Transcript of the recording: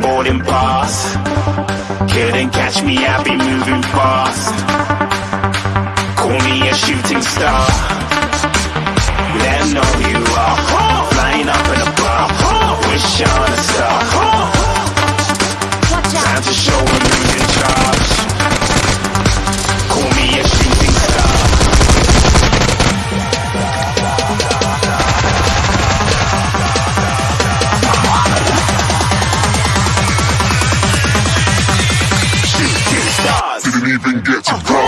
boarding pass. Couldn't catch me, I be moving fast. Call me a shooting star. Let know you didn't even get to ride.